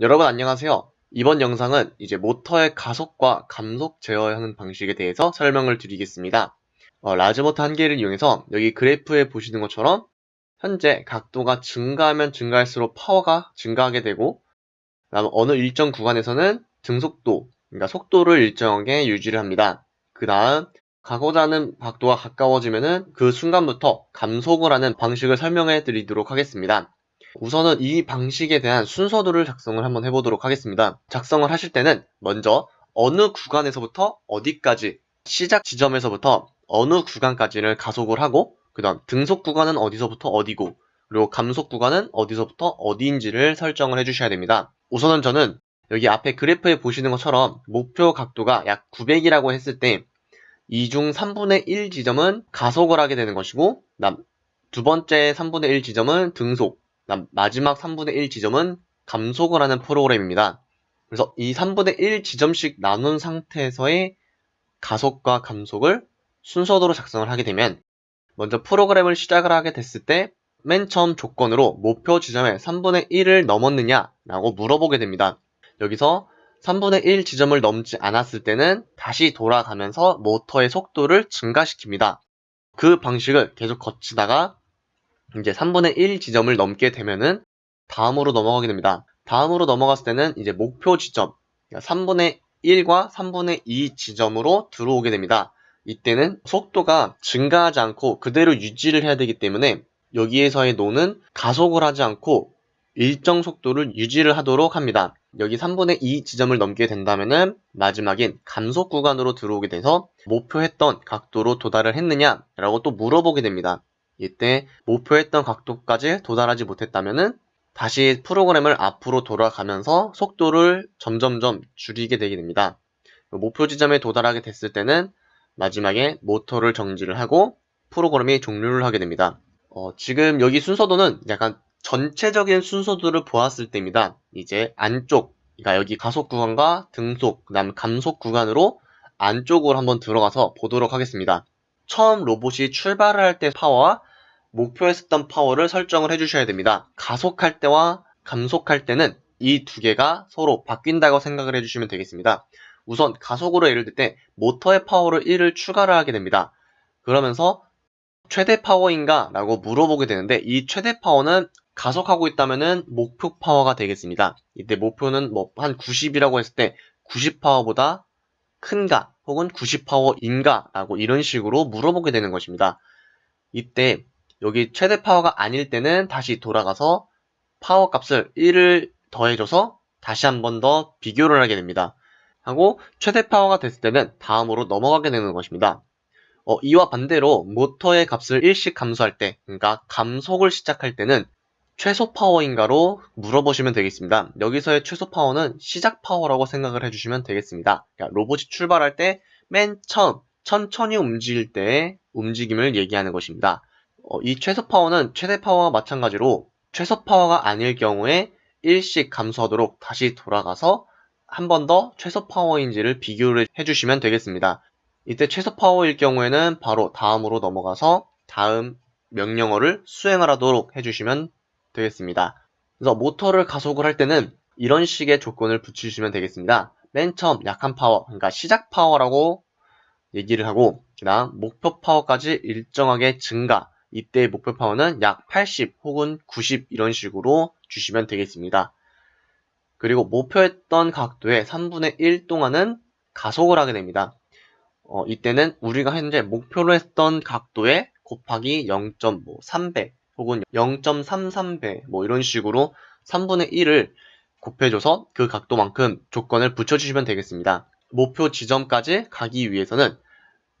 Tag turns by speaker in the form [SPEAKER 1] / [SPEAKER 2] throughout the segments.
[SPEAKER 1] 여러분 안녕하세요. 이번 영상은 이제 모터의 가속과 감속 제어하는 방식에 대해서 설명을 드리겠습니다. 어, 라즈모터 한 개를 이용해서 여기 그래프에 보시는 것처럼 현재 각도가 증가하면 증가할수록 파워가 증가하게 되고 다음 어느 일정 구간에서는 등속도, 그러니까 속도를 일정하게 유지를 합니다. 그 다음 가고자 하는 각도가 가까워지면 은 그 순간부터 감속을 하는 방식을 설명해 드리도록 하겠습니다. 우선은 이 방식에 대한 순서도를 작성을 한번 해보도록 하겠습니다. 작성을 하실 때는 먼저 어느 구간에서부터 어디까지 시작 지점에서부터 어느 구간까지를 가속을 하고 그 다음 등속 구간은 어디서부터 어디고 그리고 감속 구간은 어디서부터 어디인지를 설정을 해주셔야 됩니다. 우선은 저는 여기 앞에 그래프에 보시는 것처럼 목표 각도가 약 900이라고 했을 때이중 3분의 1 지점은 가속을 하게 되는 것이고 두 번째 3분의 1 지점은 등속 마지막 3분의 1 지점은 감속을 하는 프로그램입니다. 그래서 이 3분의 1 지점씩 나눈 상태에서의 가속과 감속을 순서대로 작성을 하게 되면 먼저 프로그램을 시작을 하게 됐을 때 맨 처음 조건으로 목표 지점에 3분의 1을 넘었느냐 라고 물어보게 됩니다. 여기서 3분의 1 지점을 넘지 않았을 때는 다시 돌아가면서 모터의 속도를 증가시킵니다. 그 방식을 계속 거치다가 이제 3분의 1 지점을 넘게 되면은 다음으로 넘어가게 됩니다. 다음으로 넘어갔을 때는 이제 목표 지점 3분의 그러니까 1과 3분의 2 지점으로 들어오게 됩니다. 이때는 속도가 증가하지 않고 그대로 유지를 해야 되기 때문에 여기에서의 노는 가속을 하지 않고 일정 속도를 유지를 하도록 합니다. 여기 3분의 2 지점을 넘게 된다면은 마지막인 감속 구간으로 들어오게 돼서 목표했던 각도로 도달을 했느냐 라고 또 물어보게 됩니다. 이때 목표했던 각도까지 도달하지 못했다면 다시 프로그램을 앞으로 돌아가면서 속도를 점점점 줄이게 되게 됩니다. 목표 지점에 도달하게 됐을 때는 마지막에 모터를 정지를 하고 프로그램이 종료를 하게 됩니다. 어, 지금 여기 순서도는 약간 전체적인 순서도를 보았을 때입니다. 이제 안쪽, 그러니까 여기 가속 구간과 등속, 그 다음 감속 구간으로 안쪽으로 한번 들어가서 보도록 하겠습니다. 처음 로봇이 출발을 할 때 파워와 목표했었던 파워를 설정을 해주셔야 됩니다. 가속할 때와 감속할 때는 이 두 개가 서로 바뀐다고 생각을 해주시면 되겠습니다. 우선 가속으로 예를 들 때 모터의 파워를 1을 추가를 하게 됩니다. 그러면서 최대 파워인가? 라고 물어보게 되는데 이 최대 파워는 가속하고 있다면 목표 파워가 되겠습니다. 이때 목표는 뭐 한 90이라고 했을 때 90 파워보다 큰가 혹은 90파워인가 라고 이런 식으로 물어보게 되는 것입니다. 이때 여기 최대 파워가 아닐 때는 다시 돌아가서 파워 값을 1을 더해줘서 다시 한 번 더 비교를 하게 됩니다. 하고 최대 파워가 됐을 때는 다음으로 넘어가게 되는 것입니다. 어, 이와 반대로 모터의 값을 1씩 감소할 때, 그러니까 감속을 시작할 때는 최소 파워인가로 물어보시면 되겠습니다. 여기서의 최소 파워는 시작 파워라고 생각을 해주시면 되겠습니다. 그러니까 로봇이 출발할 때 맨 처음 천천히 움직일 때의 움직임을 얘기하는 것입니다. 어, 이 최소 파워는 최대 파워와 마찬가지로 최소 파워가 아닐 경우에 일씩 감소하도록 다시 돌아가서 한 번 더 최소 파워인지를 비교를 해주시면 되겠습니다. 이때 최소 파워일 경우에는 바로 다음으로 넘어가서 다음 명령어를 수행을 하도록 해주시면 되겠습니다. 그래서 모터를 가속을 할 때는 이런 식의 조건을 붙이시면 되겠습니다. 맨 처음 약한 파워, 그러니까 시작 파워라고 얘기를 하고 그 다음 목표 파워까지 일정하게 증가 이때의 목표 파워는 약 80 혹은 90 이런 식으로 주시면 되겠습니다. 그리고 목표했던 각도의 3분의 1 동안은 가속을 하게 됩니다. 어, 이때는 우리가 현재 목표로 했던 각도에 곱하기 0.3배 혹은 0.33배 뭐 이런 식으로 3분의 1을 곱해줘서 그 각도만큼 조건을 붙여주시면 되겠습니다. 목표 지점까지 가기 위해서는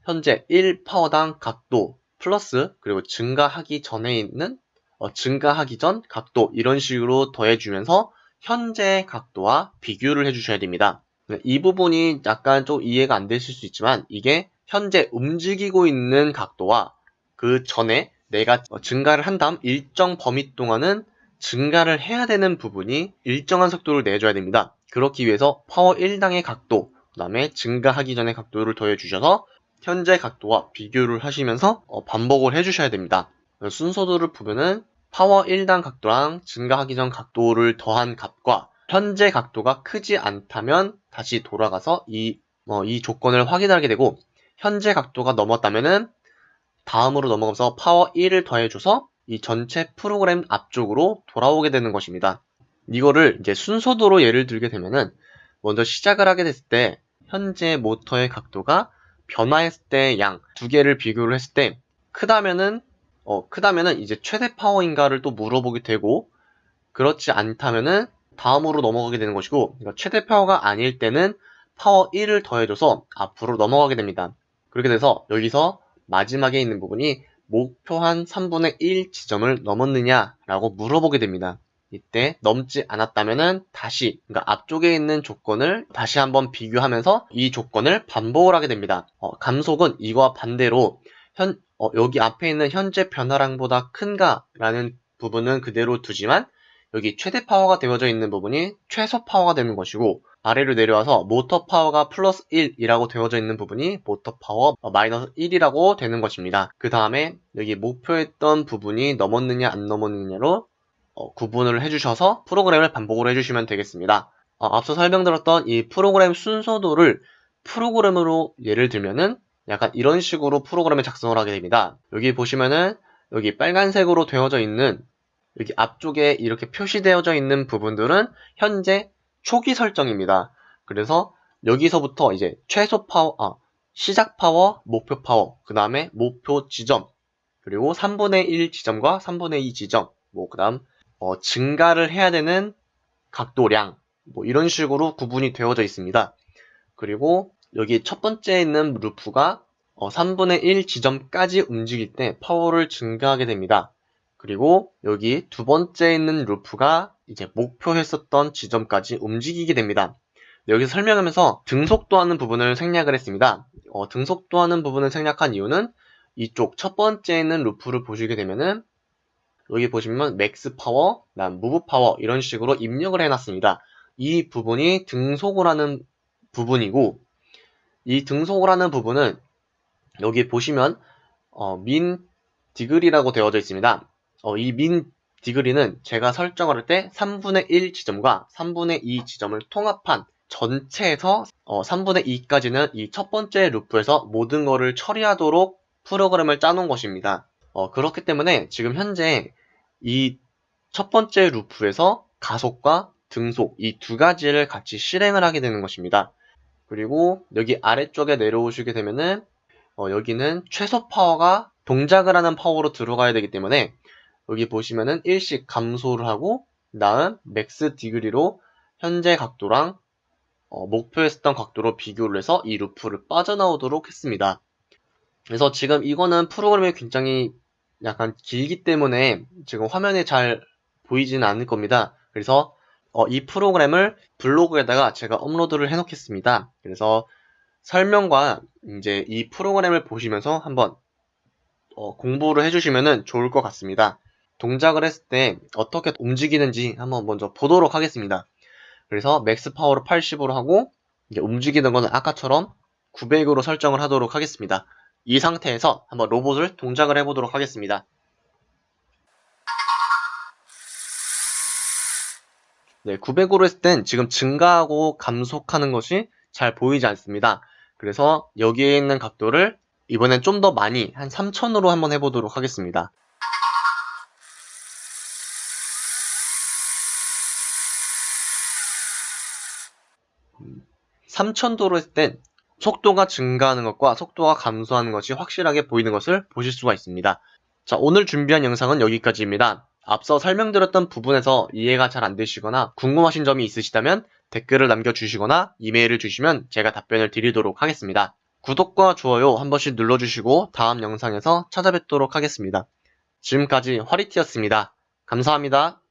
[SPEAKER 1] 현재 1파워당 각도 플러스 그리고 증가하기 전에 있는 어, 증가하기 전 각도 이런 식으로 더해주면서 현재 각도와 비교를 해주셔야 됩니다. 네, 이 부분이 약간 좀 이해가 안 되실 수 있지만 이게 현재 움직이고 있는 각도와 그 전에 내가 증가를 한 다음 일정 범위 동안은 증가를 해야 되는 부분이 일정한 속도를 내줘야 됩니다. 그렇기 위해서 파워 1당의 각도, 그 다음에 증가하기 전의 각도를 더해주셔서 현재 각도와 비교를 하시면서 어, 반복을 해주셔야 됩니다. 순서도를 보면은 파워 1당 각도량 증가하기 전 각도를 더한 값과 현재 각도가 크지 않다면 다시 돌아가서 이, 어, 이 조건을 확인하게 되고 현재 각도가 넘었다면은 다음으로 넘어가서 파워 1을 더해줘서 이 전체 프로그램 앞쪽으로 돌아오게 되는 것입니다. 이거를 이제 순서도로 예를 들게 되면은 먼저 시작을 하게 됐을 때 현재 모터의 각도가 변화했을 때 양 두 개를 비교를 했을 때 크다면은 어 크다면은 이제 최대 파워인가를 또 물어보게 되고 그렇지 않다면은 다음으로 넘어가게 되는 것이고 그러니까 최대 파워가 아닐 때는 파워 1을 더해줘서 앞으로 넘어가게 됩니다. 그렇게 돼서 여기서 마지막에 있는 부분이 목표한 3분의 1 지점을 넘었느냐라고 물어보게 됩니다. 이때 넘지 않았다면은 다시 그러니까 앞쪽에 있는 조건을 다시 한번 비교하면서 이 조건을 반복을 하게 됩니다. 어, 감속은 이거와 반대로 현 어, 여기 앞에 있는 현재 변화량보다 큰가라는 부분은 그대로 두지만 여기 최대 파워가 되어져 있는 부분이 최소 파워가 되는 것이고 아래로 내려와서 모터 파워가 플러스 1이라고 되어져 있는 부분이 모터 파워 마이너스 1이라고 되는 것입니다. 그 다음에 여기 목표했던 부분이 넘었느냐 안 넘었느냐로 어, 구분을 해주셔서 프로그램을 반복을 해주시면 되겠습니다. 어, 앞서 설명드렸던 이 프로그램 순서도를 프로그램으로 예를 들면은 약간 이런 식으로 프로그램을 작성을 하게 됩니다. 여기 보시면은 여기 빨간색으로 되어져 있는 여기 앞쪽에 이렇게 표시되어져 있는 부분들은 현재 초기 설정입니다. 그래서 여기서부터 이제 최소 파워, 아, 시작 파워, 목표 파워, 그 다음에 목표 지점, 그리고 3분의 1 지점과 3분의 2 지점, 뭐, 그 다음, 어, 증가를 해야 되는 각도량, 뭐, 이런 식으로 구분이 되어져 있습니다. 그리고 여기 첫 번째 있는 루프가 어, 3분의 1 지점까지 움직일 때 파워를 증가하게 됩니다. 그리고 여기 두 번째 있는 루프가 이제 목표했었던 지점까지 움직이게 됩니다. 여기서 설명하면서 등속도하는 부분을 생략을 했습니다. 어, 등속도하는 부분을 생략한 이유는 이쪽 첫 번째 있는 루프를 보시게 되면은 여기 보시면 max power, 난 move power 이런 식으로 입력을 해놨습니다. 이 부분이 등속을 하는 부분이고 이 등속을 하는 부분은 여기 보시면 어, min degree라고 되어져 있습니다. 어, 이 min degree는 제가 설정을 할때 3분의 1 지점과 3분의 2 지점을 통합한 전체에서 어, 3분의 2까지는 이 첫 번째 루프에서 모든 것을 처리하도록 프로그램을 짜놓은 것입니다. 어, 그렇기 때문에 지금 현재 이 첫 번째 루프에서 가속과 등속 이 두 가지를 같이 실행을 하게 되는 것입니다. 그리고 여기 아래쪽에 내려오시게 되면은 어, 여기는 최소 파워가 동작을 하는 파워로 들어가야 되기 때문에 여기 보시면은 일씩 감소를 하고 다음 max degree로 현재 각도랑 어, 목표했었던 각도로 비교를 해서 이 루프를 빠져나오도록 했습니다. 그래서 지금 이거는 프로그램이 굉장히 약간 길기 때문에 지금 화면에 잘 보이지는 않을 겁니다. 그래서 어, 이 프로그램을 블로그에다가 제가 업로드를 해 놓겠습니다. 그래서 설명과 이제 이 프로그램을 보시면서 한번 어, 공부를 해주시면 좋을 것 같습니다. 동작을 했을 때 어떻게 움직이는지 한번 먼저 보도록 하겠습니다. 그래서 max 파워를 80으로 하고 이제 움직이는 거는 아까처럼 900으로 설정을 하도록 하겠습니다. 이 상태에서 한번 로봇을 동작을 해보도록 하겠습니다. 네, 900으로 했을 땐 지금 증가하고 감속하는 것이 잘 보이지 않습니다. 그래서 여기에 있는 각도를 이번엔 좀 더 많이 한 3000으로 한번 해보도록 하겠습니다. 3000도로 했을 땐 속도가 증가하는 것과 속도가 감소하는 것이 확실하게 보이는 것을 보실 수가 있습니다. 자, 오늘 준비한 영상은 여기까지입니다. 앞서 설명드렸던 부분에서 이해가 잘 안되시거나 궁금하신 점이 있으시다면 댓글을 남겨주시거나 이메일을 주시면 제가 답변을 드리도록 하겠습니다. 구독과 좋아요 한 번씩 눌러주시고 다음 영상에서 찾아뵙도록 하겠습니다. 지금까지 화리티였습니다. 감사합니다.